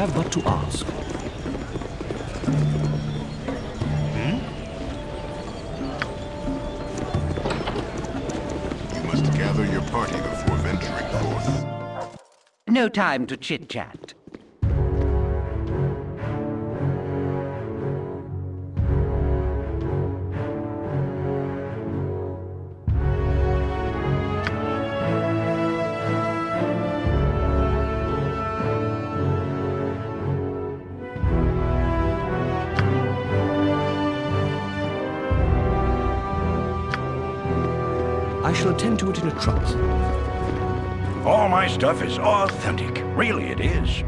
You have but to ask. Hmm? You must gather your party before venturing forth. No time to chit-chat. Shall attend to it in a trice. All my stuff is authentic. Really, it is.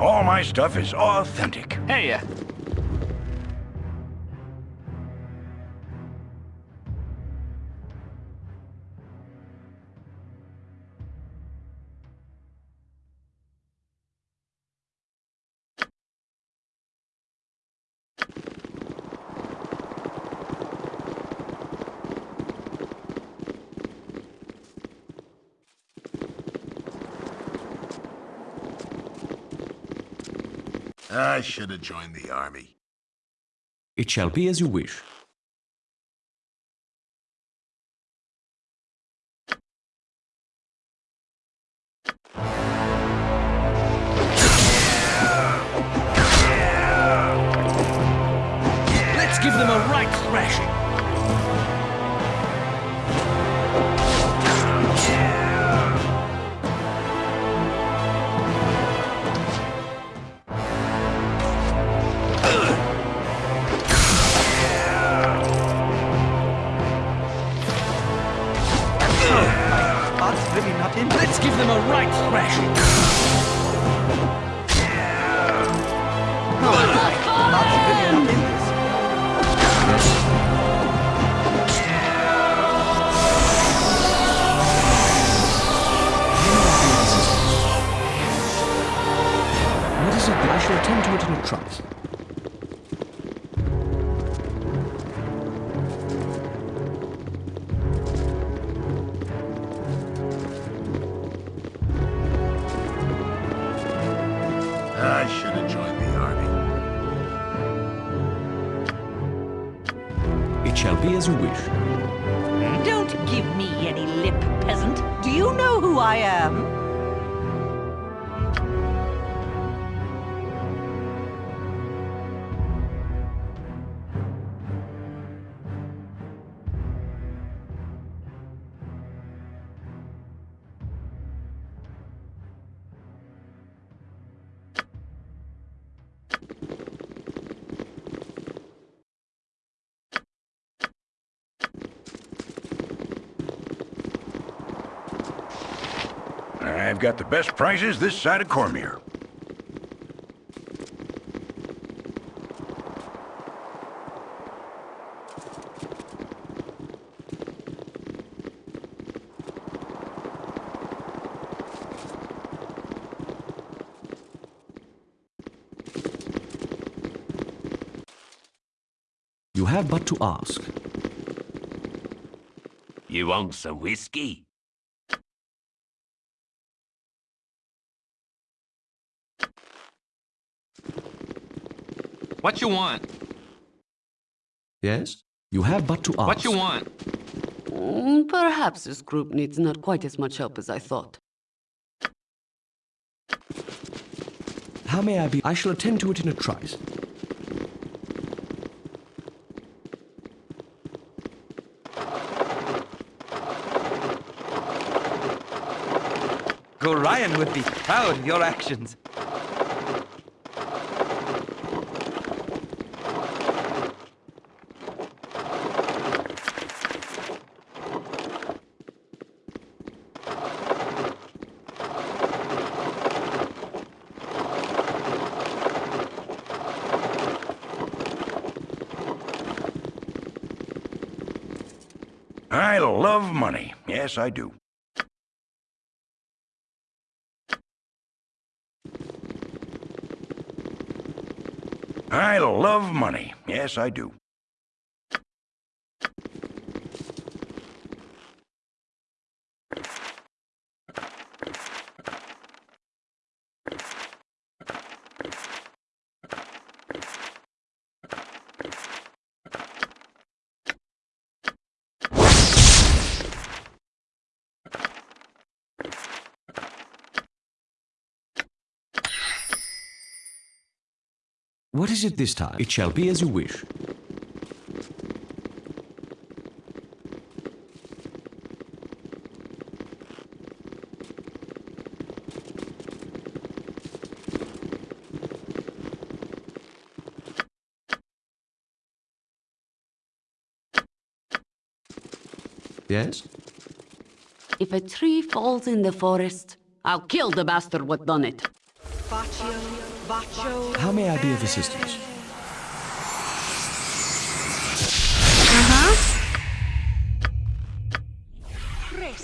All my stuff is authentic. Hey, uh, I should have joined the army. It shall be as you wish. Got the best prices this side of Cormyr. You have but to ask. You want some whiskey? What you want? Yes? You have but to ask. What you want? Mm, Perhaps this group needs not quite as much help as I thought. How may I be? I shall attend to it in a trice. Gorion would be proud of your actions. I love money. Yes, I do. I love money. Yes, I do. What is it this time? It shall be as you wish. Yes? If a tree falls in the forest, I'll kill the bastard what done it. Baccio, Baccio. How may I be of assistance? Uh-huh.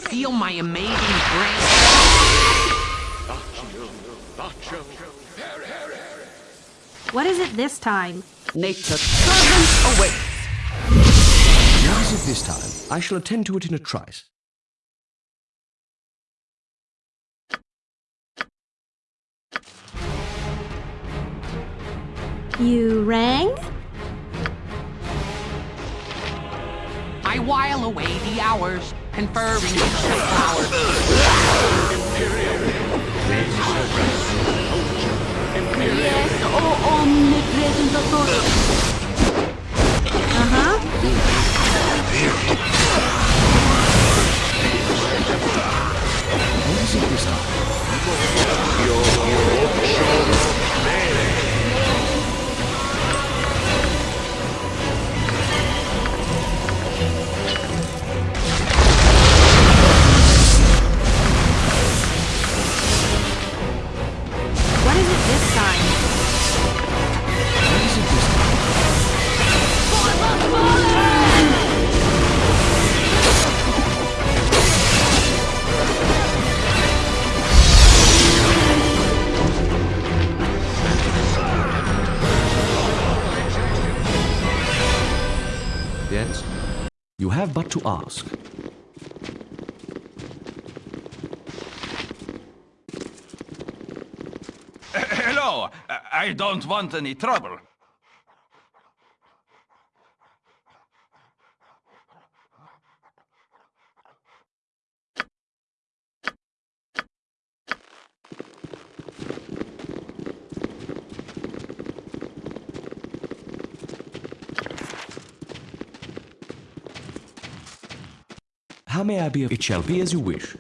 Feel my amazing brain. What is it this time? Nature's servant awaits. What is it this time? I shall attend to it in a trice. You rang? I while away the hours, conferring with the flowers. Yes, oh omnipresent authority. Uh-huh. What is it this time? What don't want any trouble. How may I be of... It shall be as you wish.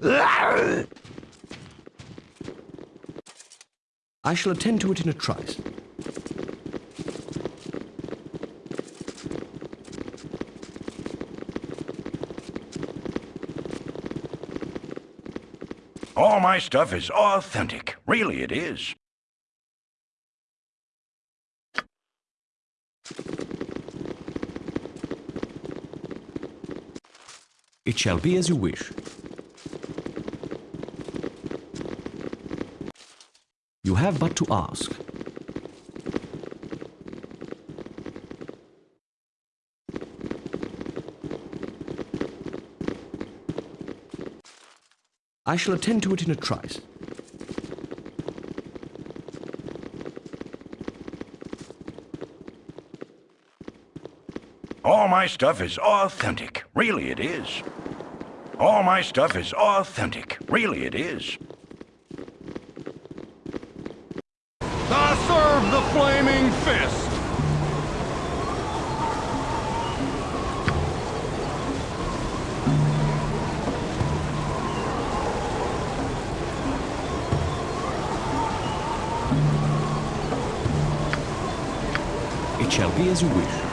I shall attend to it in a trice. All my stuff is authentic. Really, it is. It shall be as you wish. You have but to ask. I shall attend to it in a trice. All my stuff is authentic. Really, it is. All my stuff is authentic. Really, it is. I serve the flaming fist. It shall be as you wish.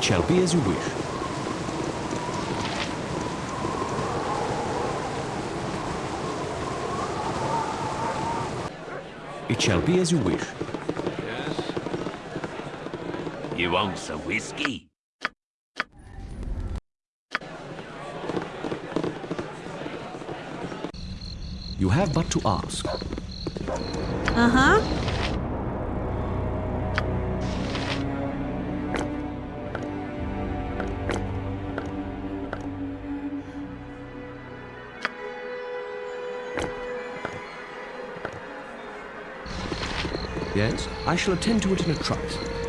It shall be as you wish. It shall be as you wish. Yes. You want some whiskey? You have but to ask. Uh-huh. Yes, I shall attend to it in a trice.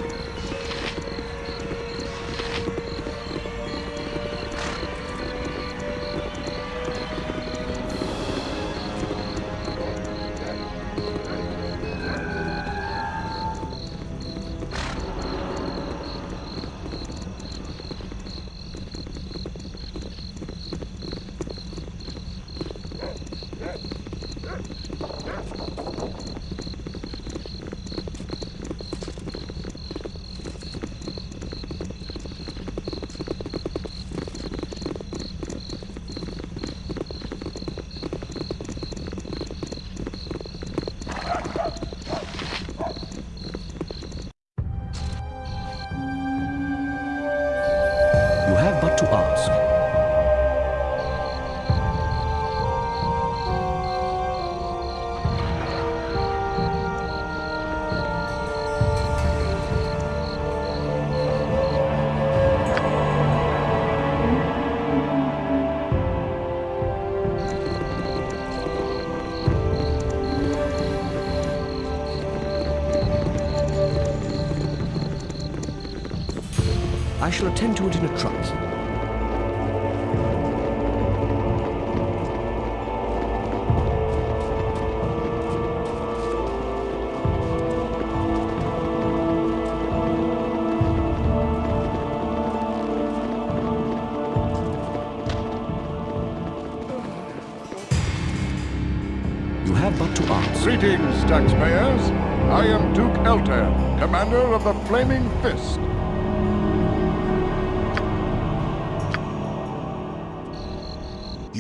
Shall attend to it in a trice. You have but to ask. Greetings, taxpayers. I am Duke Eltan, commander of the Flaming Fist.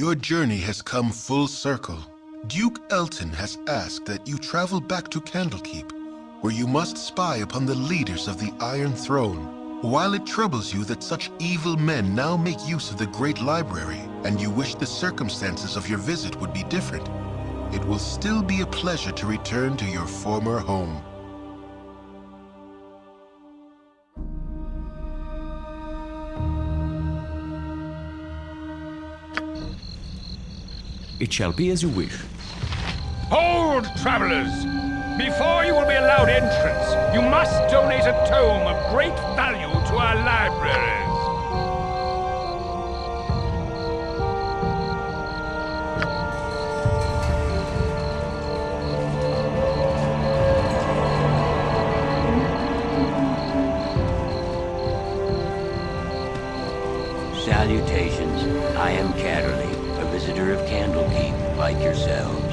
Your journey has come full circle. Duke Eltan has asked that you travel back to Candlekeep, where you must spy upon the leaders of the Iron Throne. While it troubles you that such evil men now make use of the Great Library, and you wish the circumstances of your visit would be different, it will still be a pleasure to return to your former home. It shall be as you wish. Hold, travelers! Before you will be allowed entrance, you must donate a tome of great value to our libraries. Salutations. I am Catterley, a visitor of Candlekeep, like yourselves.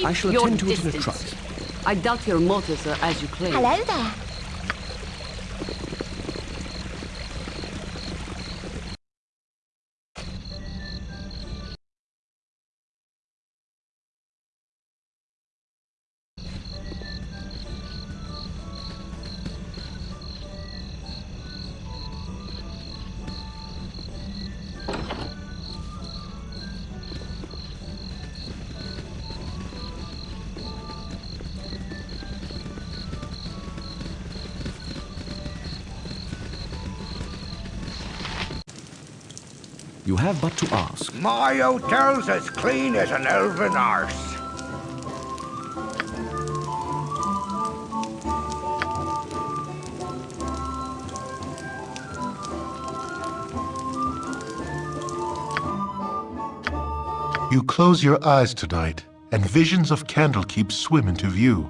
Keep I shall your attend to it in a distance. trice. I doubt your motives are as you claim. Hello there. Have but to ask. My hotel's as clean as an elven arse. You close your eyes tonight, and visions of Candlekeep swim into view.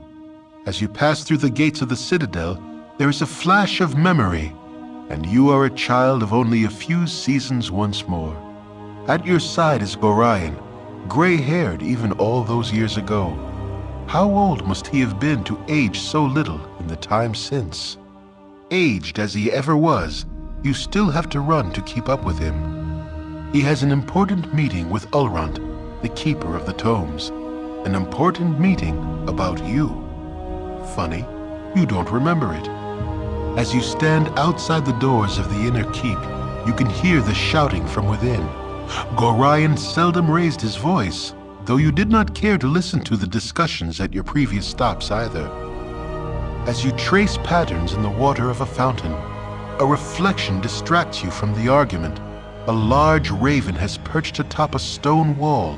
As you pass through the gates of the citadel, there is a flash of memory, and you are a child of only a few seasons once more. At your side is Gorion, gray-haired even all those years ago. How old must he have been to age so little in the time since? Aged as he ever was, you still have to run to keep up with him. He has an important meeting with Ulraunt, the keeper of the tomes. An important meeting about you. Funny, you don't remember it. As you stand outside the doors of the inner keep, you can hear the shouting from within. Gorion seldom raised his voice, though you did not care to listen to the discussions at your previous stops either. As you trace patterns in the water of a fountain, a reflection distracts you from the argument. A large raven has perched atop a stone wall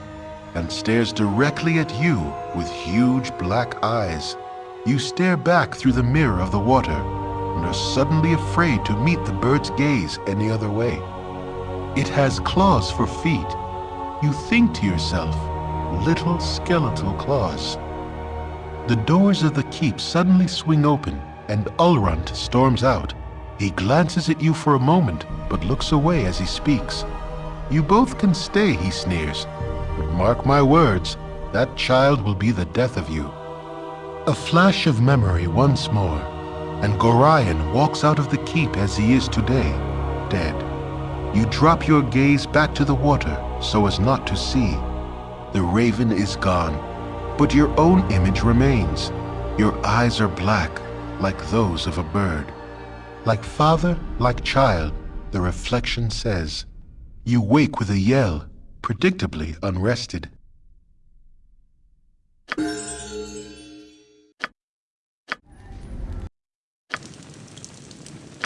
and stares directly at you with huge black eyes. You stare back through the mirror of the water and are suddenly afraid to meet the bird's gaze any other way. It has claws for feet. You think to yourself, little skeletal claws. The doors of the keep suddenly swing open and Ulraunt storms out. He glances at you for a moment, but looks away as he speaks. You both can stay, he sneers, but mark my words, that child will be the death of you. A flash of memory once more, and Gorion walks out of the keep as he is today, dead. You drop your gaze back to the water so as not to see. The raven is gone, but your own image remains. Your eyes are black, like those of a bird. Like father, like child, the reflection says. You wake with a yell, predictably unrested.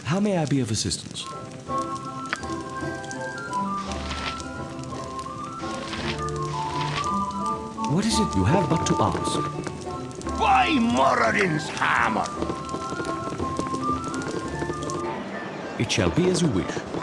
How may I be of assistance? What is it you have but to ask? By Moradin's hammer! It shall be as you wish.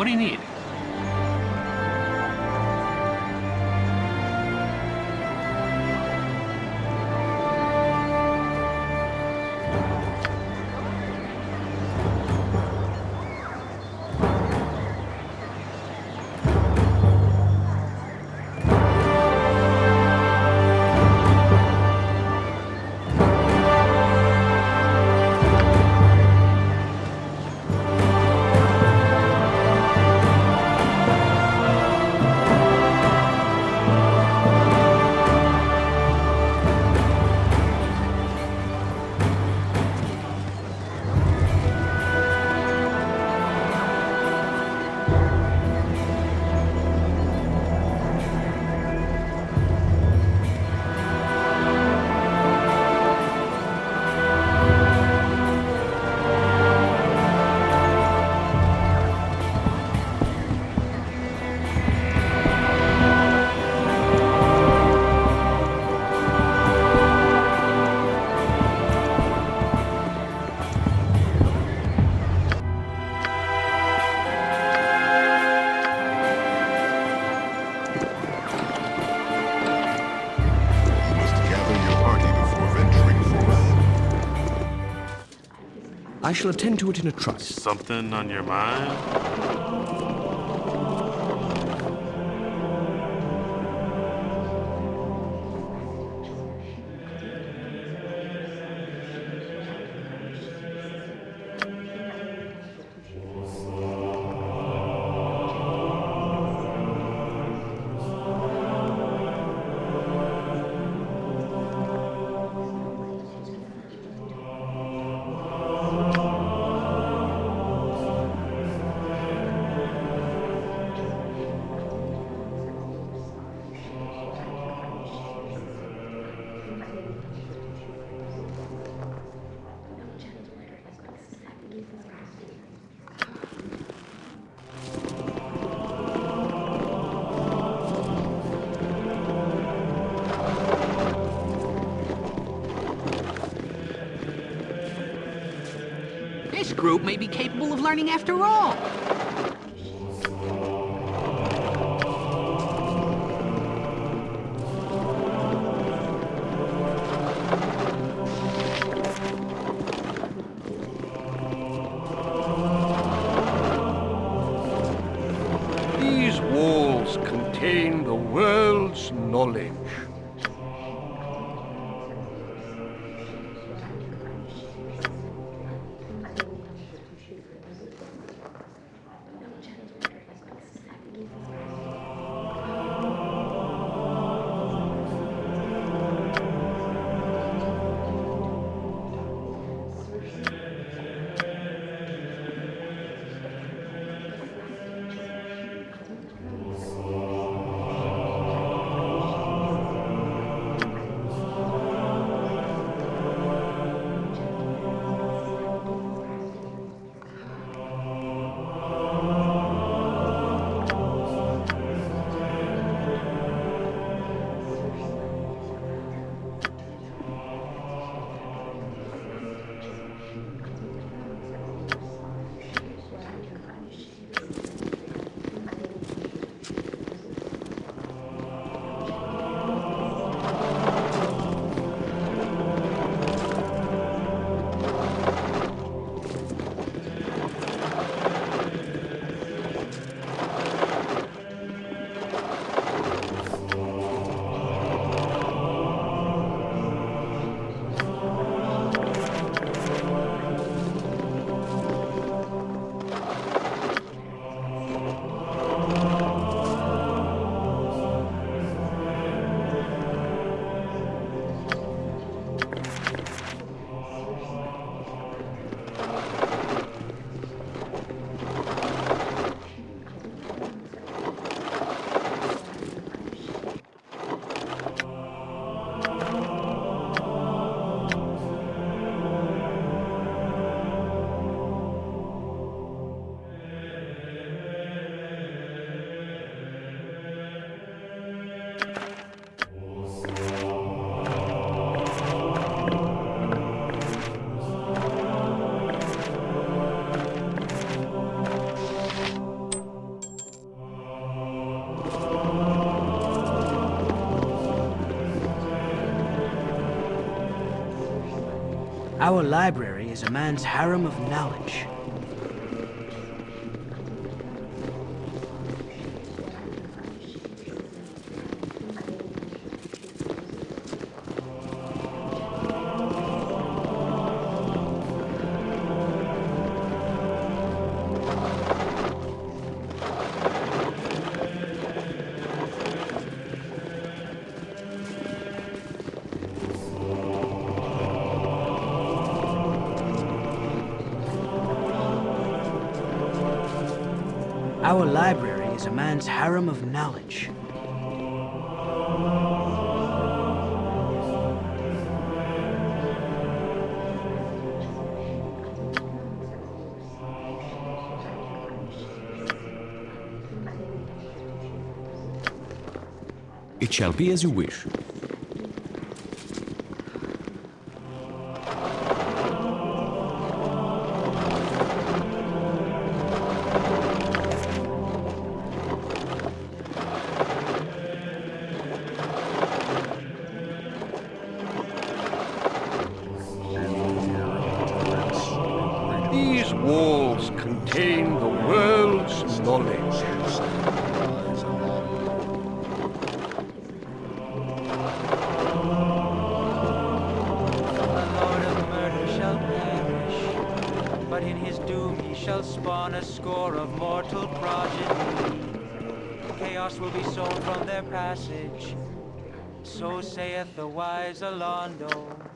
What do you need? I shall attend to it in a trice. Something on your mind? Group may be capable of learning after all. Our library is a man's harem of knowledge. Our library is a man's harem of knowledge. It shall be as you wish. So saith the wise Alaundo.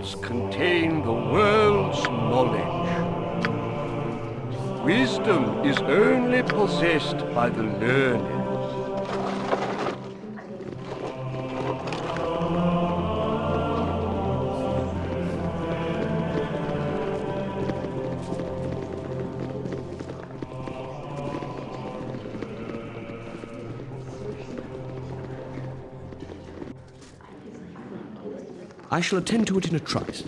Walls contain the world's knowledge. Wisdom is only possessed by the learned. I shall attend to it in a trice.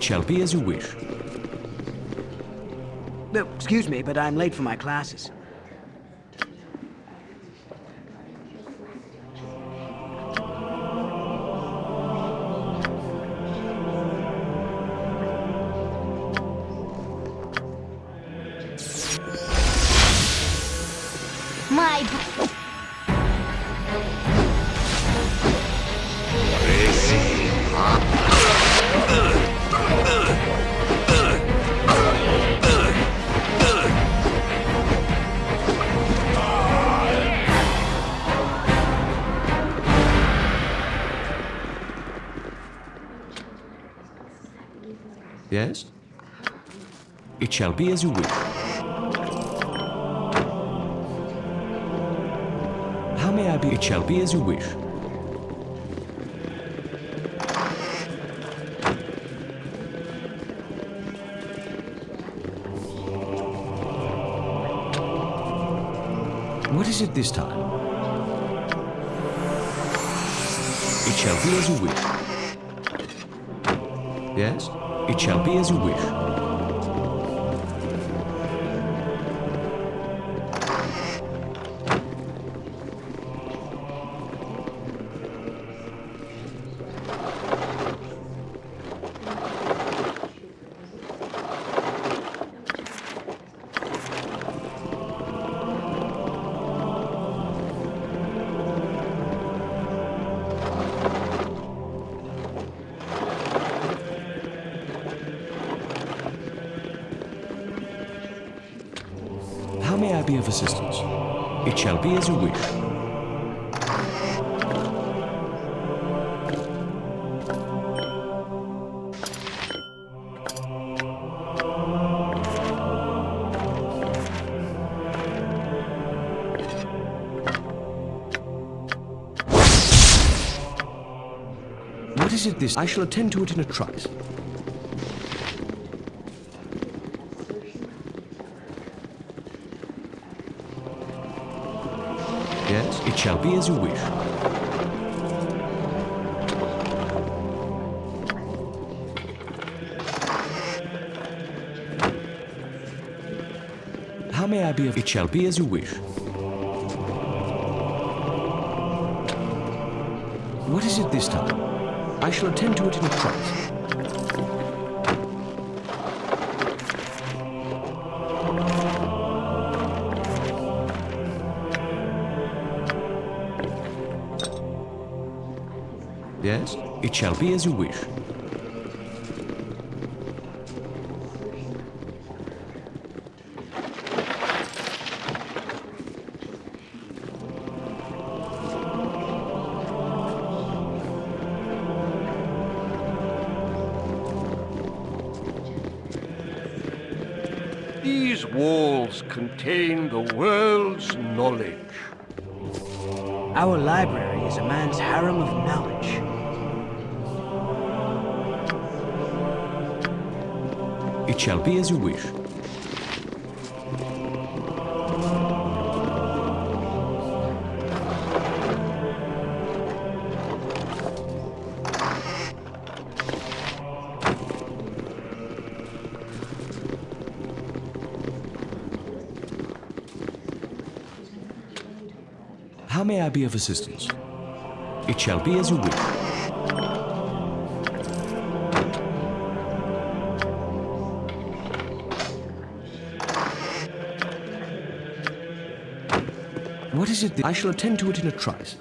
It shall be as you wish. No, excuse me, but I'm late for my classes. Shall be as you wish. How may I be? It shall be as you wish. What is it this time? It shall be as you wish. Yes? It shall be as you wish. Is it this? I shall attend to it in a trice. Yes, it shall be as you wish. How may I be of... It shall be as you wish. What is it this time? I shall attend to it in a trice. Yes, it shall be as you wish. These walls contain the world's knowledge. Our library is a man's harem of knowledge. It shall be as you wish. Of assistance? It shall be as you wish. What is it? I shall attend to it in a trice.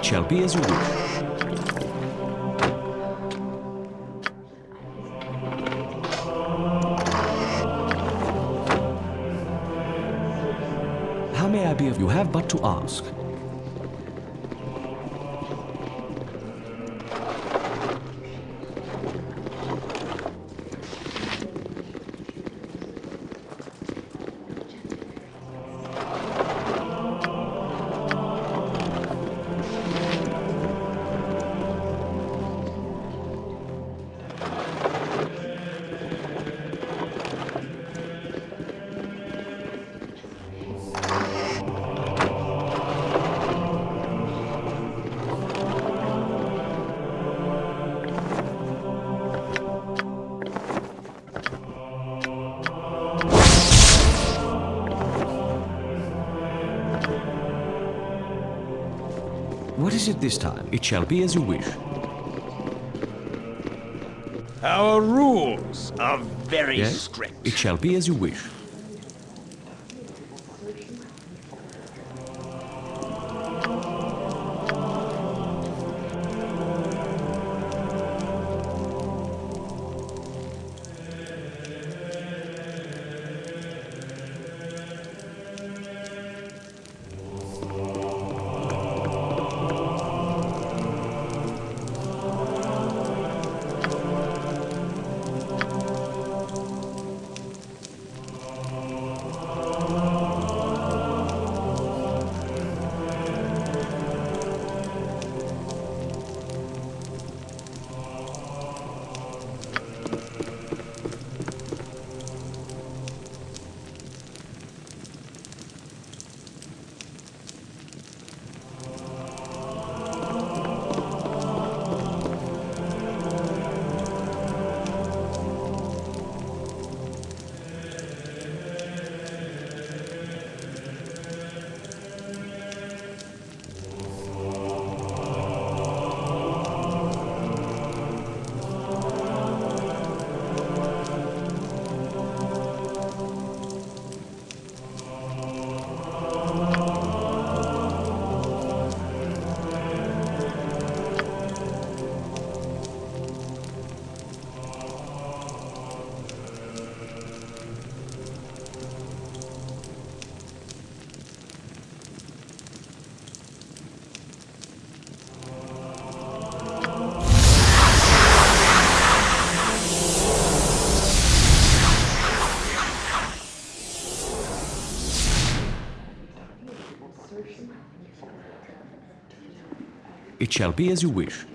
It shall be as you wish. How may I be of you have but to ask. What is it this time? It shall be as you wish. Our rules are very yes? strict. It shall be as you wish. Shall be as you wish.